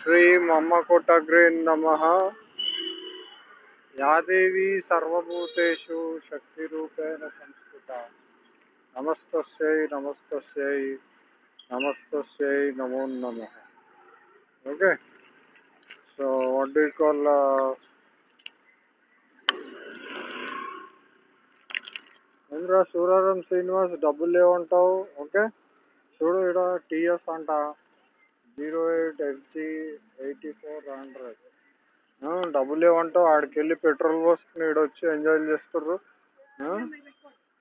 श्रीं अम्मकोटग्रे नमः या देवी सर्वभूतेषु शक्तिरूपेण संस्थिता नमस्तस्यै नमस्तस्यै नमस्तस्यै नमो नमः okay so what do you call uh, Indra Suraram Srinivas డబ్బులు లేవంటావు ఓకే చూడు ఇక్కడ టీఎస్ అంట zero eight FG eighty four hundred డబ్బులు లేవంటావు ఆడికి వెళ్ళి పెట్రోల్ పోసుకుని ఇక్కడ వచ్చి ఎంజాయ్ చేస్తుర్రు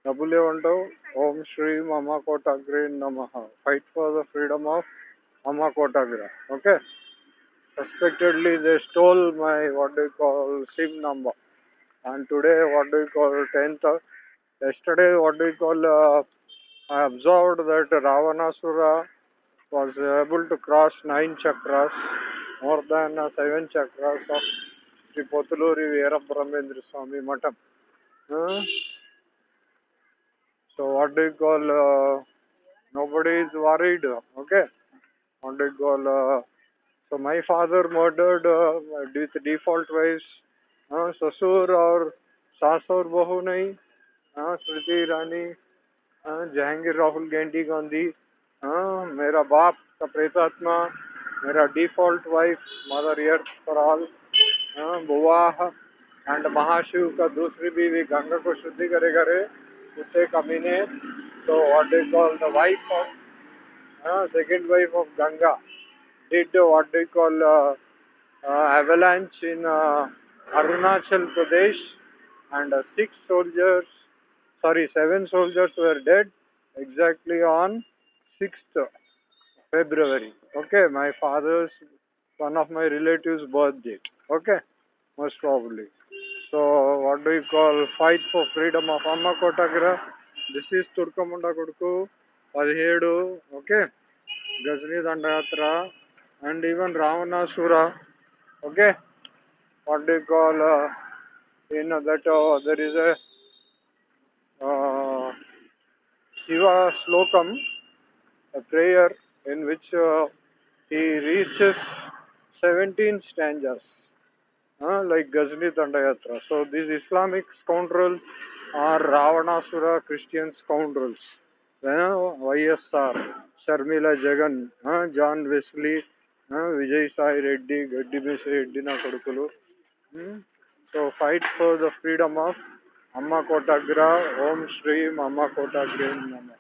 డబ్బులు లేవంటావు ఓం శ్రీ అమ్మ కోటాగ్రి నమ fight for the freedom of Amma కోటాగ్ర okay suspectedly they stole my what do you call SIM number and today what do you call 10th yesterday what do you call uh, I observed that Ravanasura was able to cross nine chakras मोर दैवन चक्र श्री पोतलूरी वीर स्वामी मठ so what call nobody is worried okay what call so my father murdered with default wife ससुर और सास और बहु नहीं स्मृति ईरानी जहांगीर राहुल गांधी गांधी मेरा बाप का प्रेतात्मा मेरा default wife mother earth for all बुआ एंड महाशिव का दूसरी बीवी गंगा को शुद्धि करे करे उसे कमी ने तो what is call the wife of second wife of Ganga did what is call avalanche in Arunachal Pradesh and six soldiers sorry seven soldiers were dead exactly on six February. Okay, my father's one of my relatives' birth date. Okay, most probably. So what do you call fight for freedom of Amma Kotagra? This is Turkamunda Koduku, Alhedu, okay, Ghazni Dandayatra, and even Ravana Sura. Okay, what do you call? Uh, you know that uh, there is a uh, Shiva slokam, a prayer in which uh, he reaches 17 stanzas, uh, like Ghazni Dandayatra. So these Islamic scoundrels are Ravanasura Christian scoundrels. Uh, you know, YSR, Sharmila Jagan, uh, John Wesley, uh, Vijay Sai Reddy, Gaddi Misi Reddy na kodukulu. Hmm? So fight for the freedom of Amma Kotagra, Om Shri Amma Kotagra Nama.